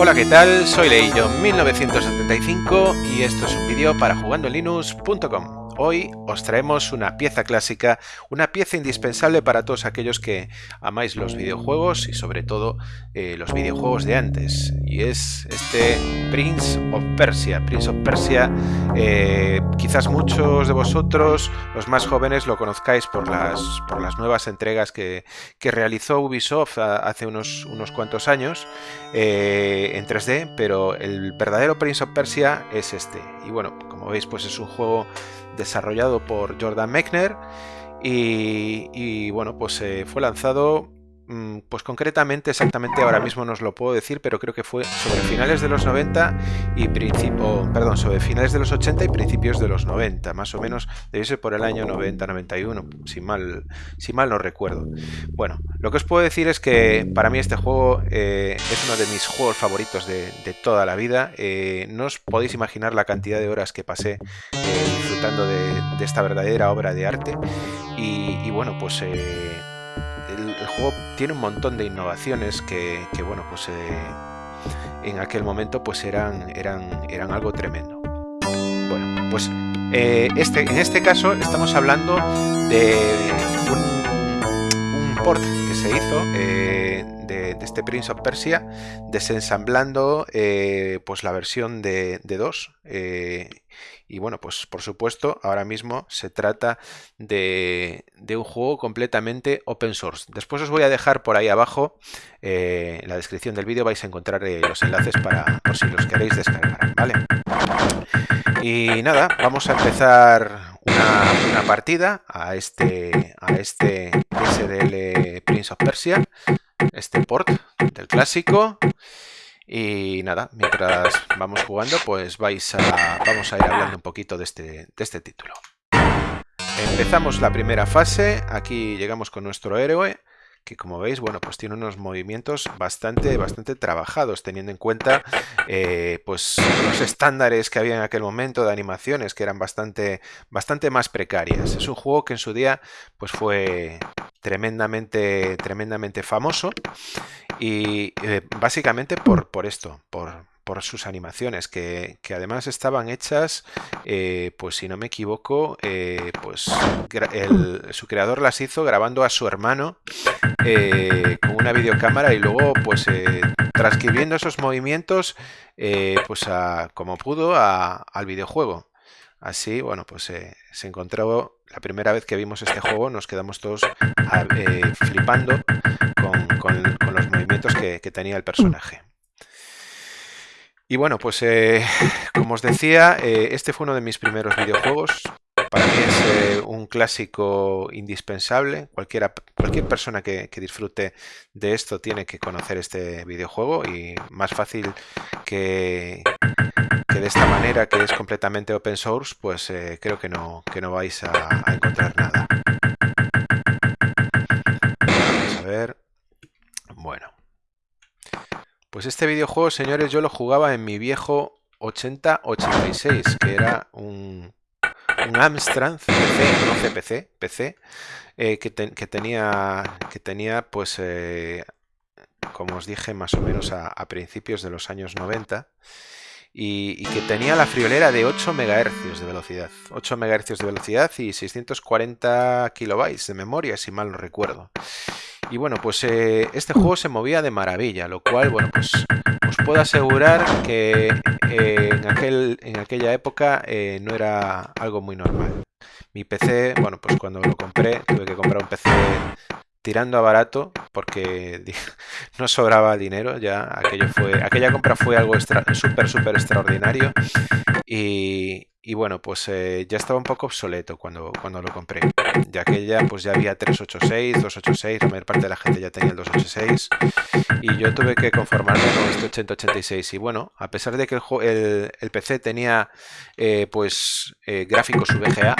Hola, ¿qué tal? Soy Leillo 1975 y esto es un vídeo para jugandolinux.com. Hoy os traemos una pieza clásica, una pieza indispensable para todos aquellos que amáis los videojuegos y sobre todo eh, los videojuegos de antes. Y es este Prince of Persia. Prince of Persia, eh, quizás muchos de vosotros, los más jóvenes, lo conozcáis por las, nuevas entregas que, realizó Ubisoft hace unos, unos cuantos años eh, en 3D, pero el verdadero Prince of Persia es este. Y bueno, como veis, pues es un juego desarrollado por Jordan Mechner y, bueno, pues eh, fue lanzado pues concretamente, exactamente ahora mismo no os lo puedo decir, pero creo que fue sobre finales de los 90 y principio, perdón, sobre finales de los 80 y principios de los 90, más o menos, debe ser por el año 90-91, si mal, si mal no recuerdo. Bueno, lo que os puedo decir es que para mí este juego eh, es uno de mis juegos favoritos de, toda la vida. Eh, no os podéis imaginar la cantidad de horas que pasé eh, disfrutando de, esta verdadera obra de arte. Y, y bueno, pues tiene un montón de innovaciones que, bueno, pues eh, en aquel momento pues eran, eran, eran algo tremendo. Bueno, pues eh, este, en este caso estamos hablando de un, port hizo eh, de, este Prince of Persia desensamblando pues la versión de, de 2 y bueno, pues por supuesto, ahora mismo se trata de, un juego completamente open source. Después os voy a dejar por ahí abajo, eh, en la descripción del vídeo vais a encontrar eh, los enlaces para por si los queréis descargar, ¿vale? Y nada, vamos a empezar una, partida a este, a este SDL Prince of Persia, este port del clásico. Y nada, mientras vamos jugando, pues vais a, vamos a ir hablando un poquito de este, de este título. Empezamos la primera fase, aquí llegamos con nuestro héroe, que como veis, bueno, pues tiene unos movimientos bastante, bastante trabajados, teniendo en cuenta eh, pues los estándares que había en aquel momento de animaciones, que eran bastante, bastante más precarias. Es un juego que en su día pues fue tremendamente, tremendamente famoso y eh, básicamente por, por esto, por, por sus animaciones, que, además estaban hechas, eh, pues si no me equivoco, eh, pues su creador las hizo grabando a su hermano con una videocámara y luego pues transcribiendo esos movimientos pues como pudo al videojuego. Así, bueno, pues se encontró la primera vez que vimos este juego, nos quedamos todos flipando con, los movimientos que, tenía el personaje. Y bueno, pues eh, como os decía, eh, este fue uno de mis primeros videojuegos. Para mí es eh, un clásico indispensable. Cualquiera, cualquier persona que, disfrute de esto tiene que conocer este videojuego y más fácil que, de esta manera, que es completamente open source, pues creo que no, que no vais a encontrar nada. Vamos a ver. Bueno. Pues este videojuego, señores, yo lo jugaba en mi viejo 8086, que era un, un Amstrad PC, no CPC, PC, eh, que, tenía, que tenía, pues, eh, como os dije, más o menos a, principios de los años 90. Y, que tenía la friolera de 8 MHz de velocidad. 8 MHz de velocidad y 640 kilobytes de memoria, si mal no recuerdo. Y bueno, pues eh, este juego se movía de maravilla, lo cual, bueno, pues os puedo asegurar que eh, en, aquel, en aquella época eh, no era algo muy normal. Mi PC, bueno, pues cuando lo compré, tuve que comprar un PC tirando a barato porque no sobraba dinero ya aquello fue aquella compra fue algo súper súper extraordinario. Y, y bueno, pues eh, ya estaba un poco obsoleto cuando, cuando lo compré, ya que ya, pues ya había 386, 286, la mayor parte de la gente ya tenía el 286 y yo tuve que conformarme con este 8086 y bueno, a pesar de que el, el, PC tenía eh, pues eh, gráficos VGA,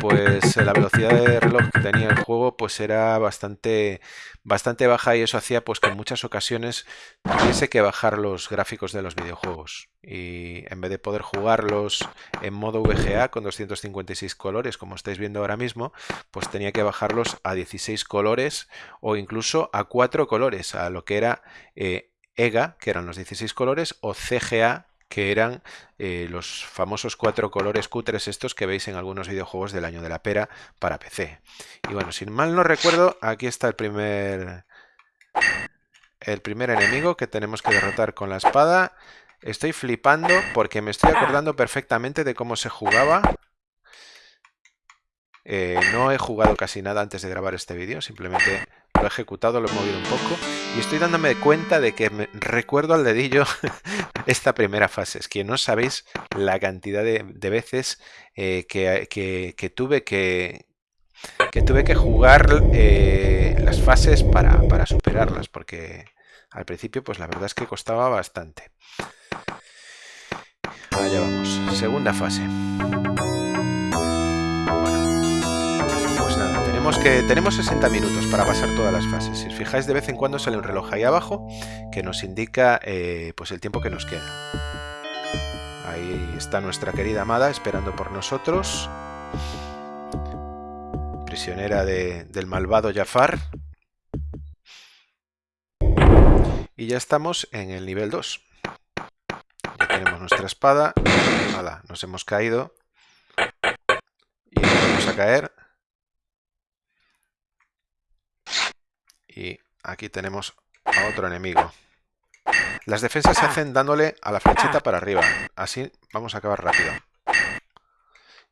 pues la velocidad de reloj que tenía el juego pues era bastante bastante baja y eso hacía pues que en muchas ocasiones tuviese que bajar los gráficos de los videojuegos y en vez de poder jugarlos en modo VGA con 256 colores como estáis viendo ahora mismo pues tenía que bajarlos a 16 colores o incluso a 4 colores a lo que era eh, EGA, que eran los 16 colores, o CGA, que eran eh, los famosos cuatro colores cutres estos que veis en algunos videojuegos del año de la pera para PC. Y bueno, sin mal no recuerdo, aquí está el primer, el primer enemigo que tenemos que derrotar con la espada. Estoy flipando porque me estoy acordando perfectamente de cómo se jugaba. Eh, no he jugado casi nada antes de grabar este vídeo, simplemente lo he ejecutado, lo he movido un poco y estoy dándome cuenta de que me recuerdo al dedillo esta primera fase. Es que no sabéis la cantidad de, veces eh, que, tuve que, que tuve que jugar eh, las fases para, para superarlas, porque al principio pues la verdad es que costaba bastante. Allá vamos, segunda fase. que tenemos 60 minutos para pasar todas las fases. Si os fijáis, de vez en cuando sale un reloj ahí abajo que nos indica eh, pues el tiempo que nos queda. Ahí está nuestra querida amada esperando por nosotros. Prisionera del malvado Jafar. Y ya estamos en el nivel 2. Tenemos nuestra espada. Nos hemos caído. Y vamos a caer. Y aquí tenemos a otro enemigo. Las defensas se hacen dándole a la flechita para arriba. Así vamos a acabar rápido.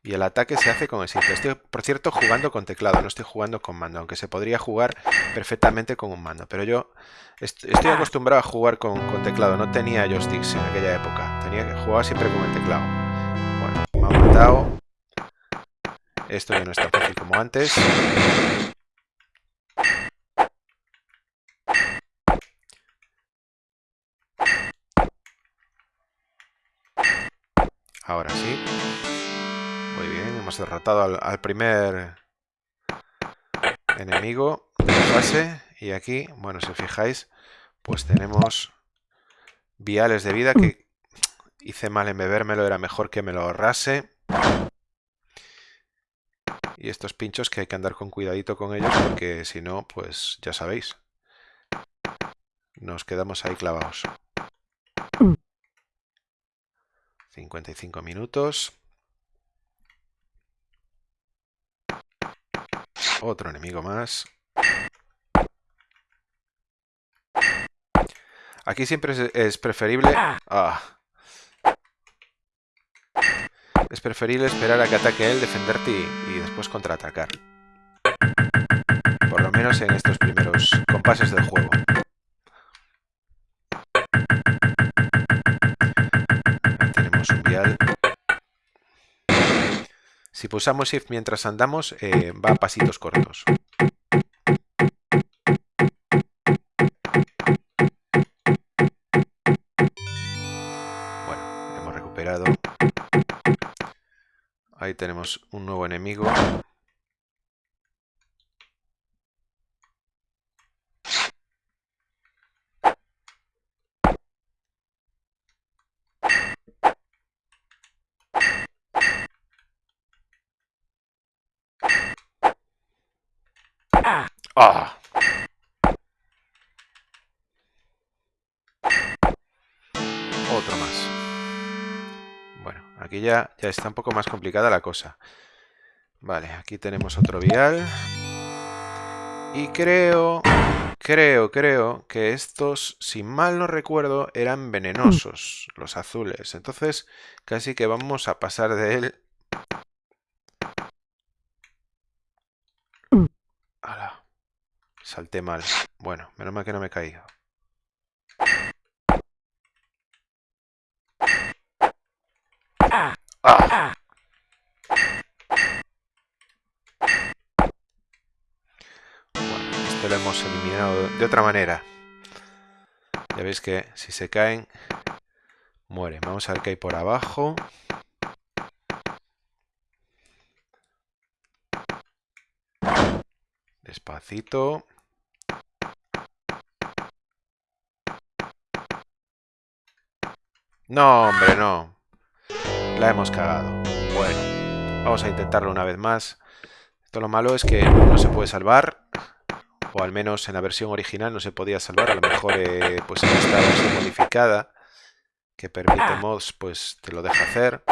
Y el ataque se hace con el sitio. Estoy, por cierto, jugando con teclado, no estoy jugando con mando, aunque se podría jugar perfectamente con un mando. Pero yo estoy acostumbrado a jugar con, teclado, no tenía joysticks en aquella época. Tenía que jugar siempre con el teclado. Bueno, me ha matado. Esto ya no es tan fácil como antes. Ahora sí. Muy bien, hemos derrotado al, primer enemigo de la fase. Y aquí, bueno, si os fijáis, pues tenemos viales de vida que hice mal en bebérmelo, era mejor que me lo ahorrase. Y estos pinchos que hay que andar con cuidadito con ellos porque si no, pues ya sabéis. Nos quedamos ahí clavados. 55 minutos. Otro enemigo más. Aquí siempre es, preferible... Ah. Es preferible esperar a que ataque él, defenderte y, y después contraatacar. Por lo menos en estos primeros compases del juego. Si pulsamos Shift mientras andamos, eh, va a pasitos cortos. Bueno, hemos recuperado. Ahí tenemos un nuevo enemigo. Ya, está un poco más complicada la cosa. Vale, aquí tenemos otro vial. Y creo, creo, creo que estos, si mal no recuerdo, eran venenosos, los azules. Entonces, casi que vamos a pasar de él Salté mal. Bueno, menos mal que no me he caído. De otra manera. Ya veis que si se caen, mueren. Vamos a ver qué hay por abajo. Despacito. No, hombre, no. La hemos cagado. Bueno, vamos a intentarlo una vez más. Esto lo malo es que no se puede salvar. O al menos en la versión original no se podía salvar, a lo mejor eh, pues en esta versión modificada que permite mods pues te lo deja hacer.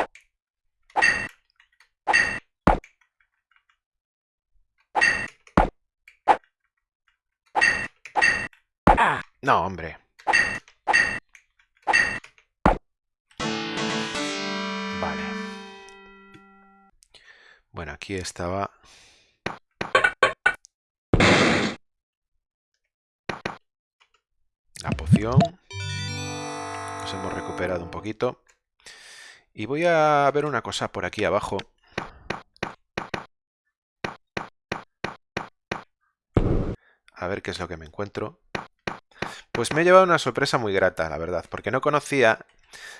No, hombre. Vale. Bueno, aquí estaba... La poción. Nos hemos recuperado un poquito. Y voy a ver una cosa por aquí abajo. A ver qué es lo que me encuentro. Pues me he llevado una sorpresa muy grata, la verdad, porque no conocía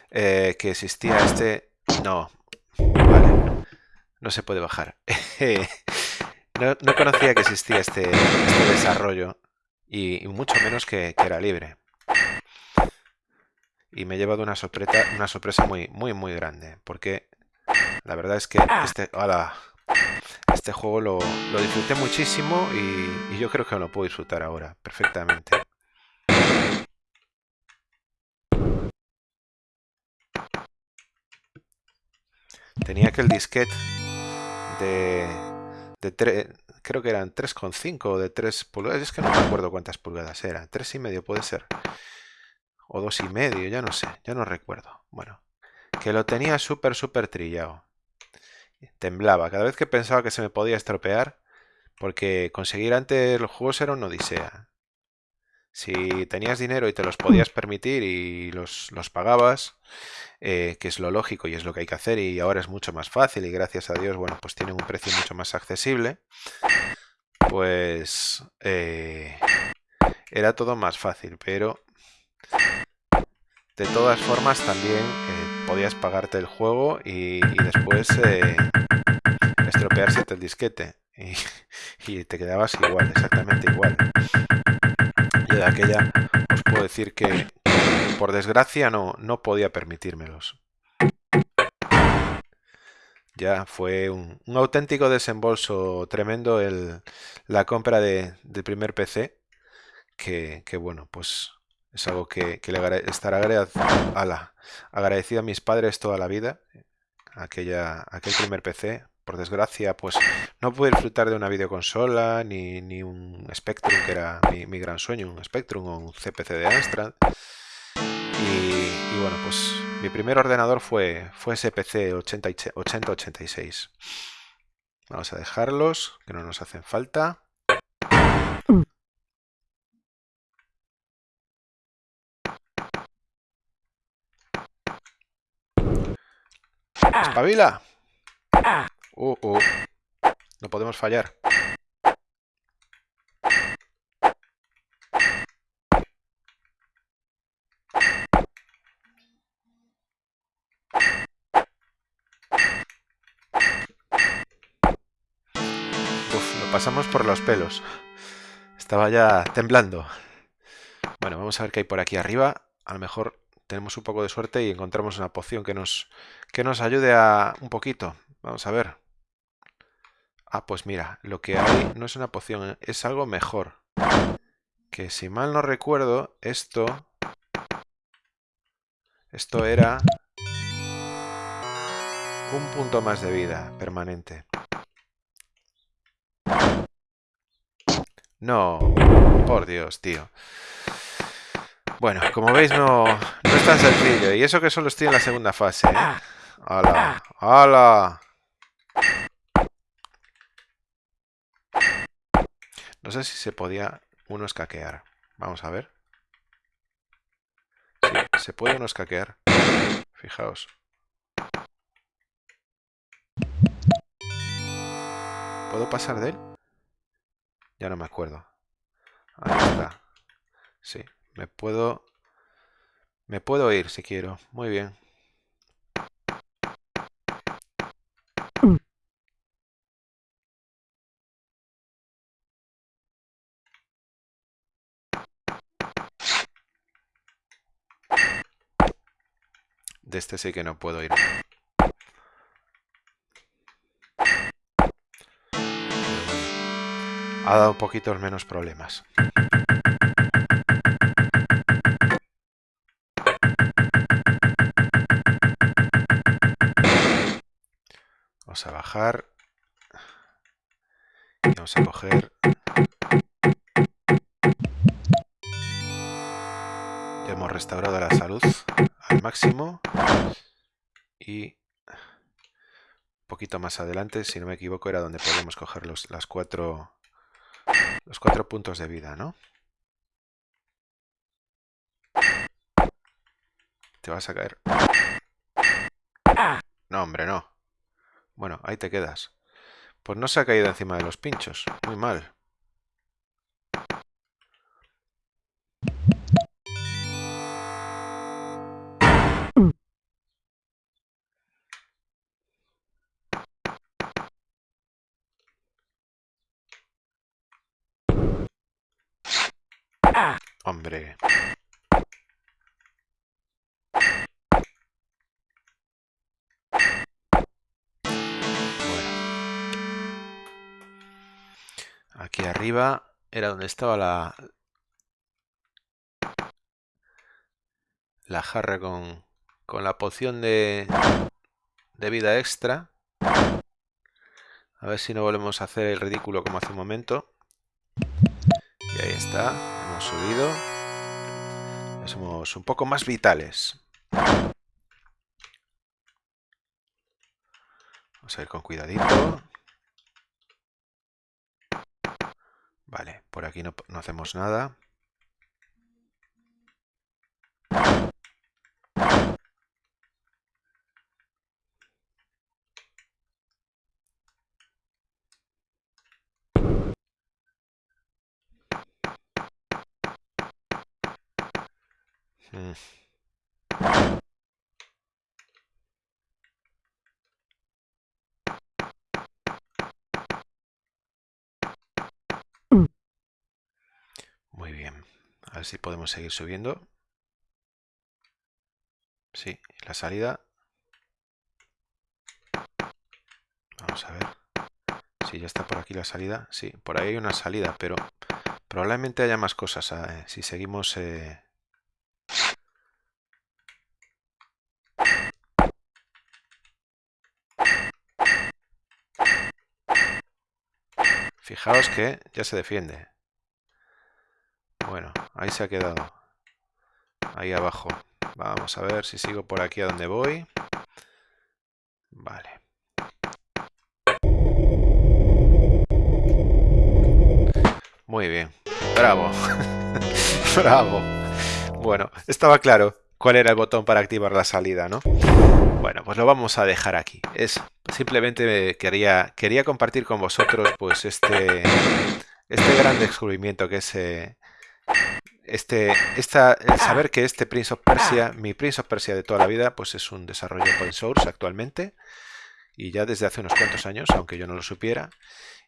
eh, que existía este... No, vale, no se puede bajar. no, conocía que existía este, este desarrollo y, mucho menos que, era libre. Y me he llevado una sorpresa, una sorpresa muy, muy, muy grande, porque la verdad es que este, este juego lo, disfruté muchísimo y, y yo creo que lo puedo disfrutar ahora perfectamente. Tenía aquel disquete de, de creo que eran 3,5 o de 3 pulgadas, es que no me acuerdo cuántas pulgadas eran, 3,5 puede ser, o 2,5, ya no sé, ya no recuerdo. Bueno, que lo tenía súper, súper trillado. Temblaba, cada vez que pensaba que se me podía estropear, porque conseguir antes los juegos era una odisea. Si tenías dinero y te los podías permitir y los, los pagabas, eh, que es lo lógico y es lo que hay que hacer y ahora es mucho más fácil y gracias a Dios, bueno, pues tienen un precio mucho más accesible, pues eh, era todo más fácil, pero de todas formas también eh, podías pagarte el juego y, después estropearse el disquete y, y te quedabas igual, exactamente igual. Aquella os puedo decir que, por desgracia no, no podía permitírmelos. Ya fue un, auténtico desembolso tremendo el, la compra de, del primer PC, que, bueno, pues es algo que, le estará agradecido a mis padres toda la vida, aquella, aquel primer PC. Por desgracia, pues no pude disfrutar de una videoconsola ni, ni un Spectrum, que era mi, mi gran sueño, un Spectrum o un CPC de Amstrad. Y, bueno, pues mi primer ordenador fue, fue ese PC 8086. Vamos a dejarlos, que no nos hacen falta. ¡Espabila! Uh, uh. No podemos fallar. pasamos por los pelos. Estaba ya temblando. Bueno, vamos a ver qué hay por aquí arriba. A lo mejor tenemos un poco de suerte y encontramos una poción que nos, que nos ayude a un poquito. Vamos a ver. Ah, pues mira, lo que hay no es una poción, es algo mejor. Que si mal no recuerdo, esto... Esto era... Un punto más de vida permanente. No, por Dios, tío. Bueno, como veis no, no es tan sencillo. Y eso que solo estoy en la segunda fase. ¿eh? ¡Hala! ¡Hala! No sé si se podía uno escaquear. Vamos a ver. Sí, se puede uno escaquear. Fijaos. ¿Puedo pasar de él? Ya no me acuerdo. Ahí está. Sí, me puedo... Me puedo ir si quiero. Muy bien. Este sí que no puedo ir. ha dado un poquito menos problemas. Vamos a bajar. Y vamos a coger... Ya hemos restaurado la salud al máximo. Y un poquito más adelante, si no me equivoco, era donde podemos coger los, las cuatro, los cuatro puntos de vida, ¿no? Te vas a caer. No, hombre, no. Bueno, ahí te quedas. Pues no se ha caído encima de los pinchos. Muy mal. Hombre. Aquí arriba era donde estaba la, la jarra con, con la poción de, de vida extra. A ver si no volvemos a hacer el ridículo como hace un momento. Y ahí está, hemos subido. somos un poco más vitales. Vamos a ir con cuidadito. Vale, por aquí no, hacemos nada. Mm. Muy bien. A ver si podemos seguir subiendo. Sí, la salida. Vamos a ver. Si ya está por aquí la salida. Sí, por ahí hay una salida, pero probablemente haya más cosas eh, si seguimos... Eh... Fijaos que ya se defiende. Bueno, ahí se ha quedado. Ahí abajo. Vamos a ver si sigo por aquí a donde voy. Vale. Muy bien. Bravo. Bravo. Bueno, estaba claro cuál era el botón para activar la salida, ¿no? Bueno, pues lo vamos a dejar aquí. Es simplemente quería, quería compartir con vosotros pues este, este gran descubrimiento que es eh, este, saber que este Prince of Persia, mi Prince of Persia de toda la vida, pues es un desarrollo open source actualmente y ya desde hace unos cuantos años, aunque yo no lo supiera,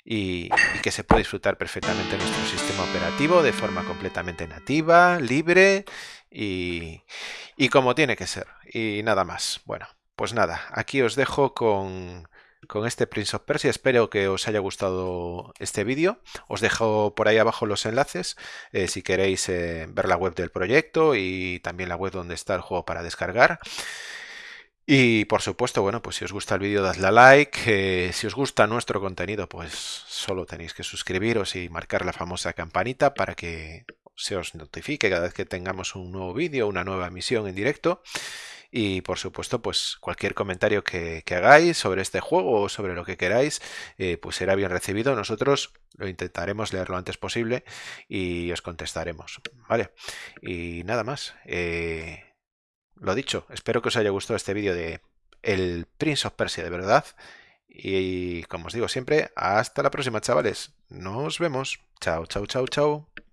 y, que se puede disfrutar perfectamente en nuestro sistema operativo de forma completamente nativa, libre y, y como tiene que ser. Y nada más. Bueno, pues nada, aquí os dejo con con este Prince of Persia. Espero que os haya gustado este vídeo. Os dejo por ahí abajo los enlaces eh, si queréis eh, ver la web del proyecto y también la web donde está el juego para descargar. Y por supuesto, bueno, pues si os gusta el vídeo, dadle a like. Eh, si os gusta nuestro contenido, pues solo tenéis que suscribiros y marcar la famosa campanita para que se os notifique cada vez que tengamos un nuevo vídeo, una nueva emisión en directo. Y por supuesto, pues cualquier comentario que, hagáis sobre este juego o sobre lo que queráis, eh, pues será bien recibido. Nosotros lo intentaremos leer lo antes posible y os contestaremos. ¿Vale? Y nada más. Eh, lo dicho, espero que os haya gustado este vídeo de el Prince of Persia de verdad. Y como os digo siempre, hasta la próxima chavales. Nos vemos. Chao, chao, chao, chao.